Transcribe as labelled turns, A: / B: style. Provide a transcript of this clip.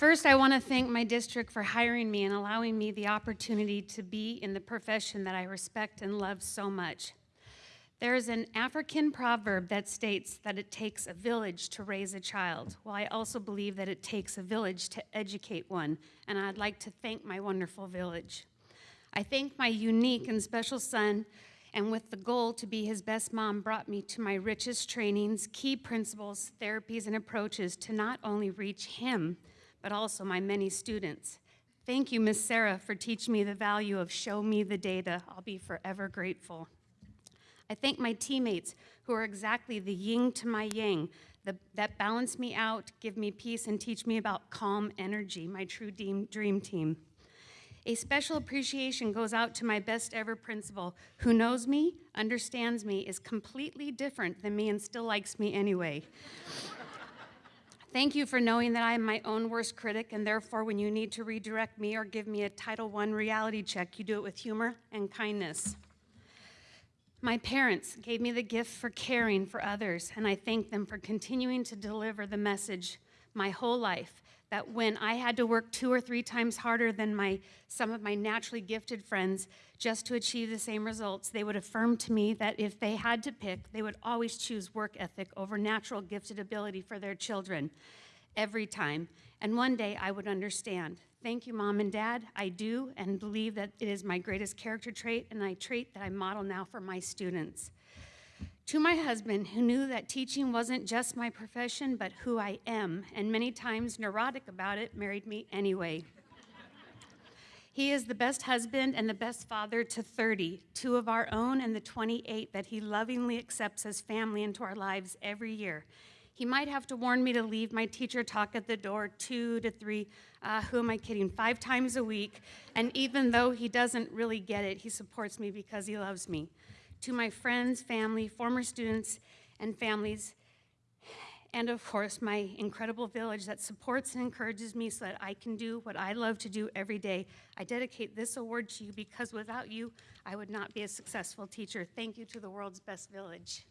A: First, I want to thank my district for hiring me and allowing me the opportunity to be in the profession that I respect and love so much. There is an African proverb that states that it takes a village to raise a child. Well, I also believe that it takes a village to educate one, and I'd like to thank my wonderful village. I thank my unique and special son, and with the goal to be his best mom, brought me to my richest trainings, key principles, therapies, and approaches to not only reach him, but also my many students. Thank you, Miss Sarah, for teaching me the value of show me the data. I'll be forever grateful. I thank my teammates who are exactly the yin to my yang, the, that balance me out, give me peace, and teach me about calm energy, my true dream, dream team. A special appreciation goes out to my best ever principal who knows me, understands me, is completely different than me, and still likes me anyway. Thank you for knowing that I am my own worst critic, and therefore, when you need to redirect me or give me a Title I reality check, you do it with humor and kindness. My parents gave me the gift for caring for others, and I thank them for continuing to deliver the message my whole life that when I had to work two or three times harder than my, some of my naturally gifted friends just to achieve the same results, they would affirm to me that if they had to pick, they would always choose work ethic over natural gifted ability for their children every time. And one day I would understand. Thank you, Mom and Dad. I do and believe that it is my greatest character trait and a trait that I model now for my students. To my husband, who knew that teaching wasn't just my profession, but who I am, and many times neurotic about it, married me anyway. He is the best husband and the best father to 30, two of our own and the 28 that he lovingly accepts as family into our lives every year. He might have to warn me to leave my teacher talk at the door two to three, uh, who am I kidding, five times a week. And even though he doesn't really get it, he supports me because he loves me. To my friends, family, former students, and families, and of course, my incredible village that supports and encourages me so that I can do what I love to do every day. I dedicate this award to you because without you, I would not be a successful teacher. Thank you to the world's best village.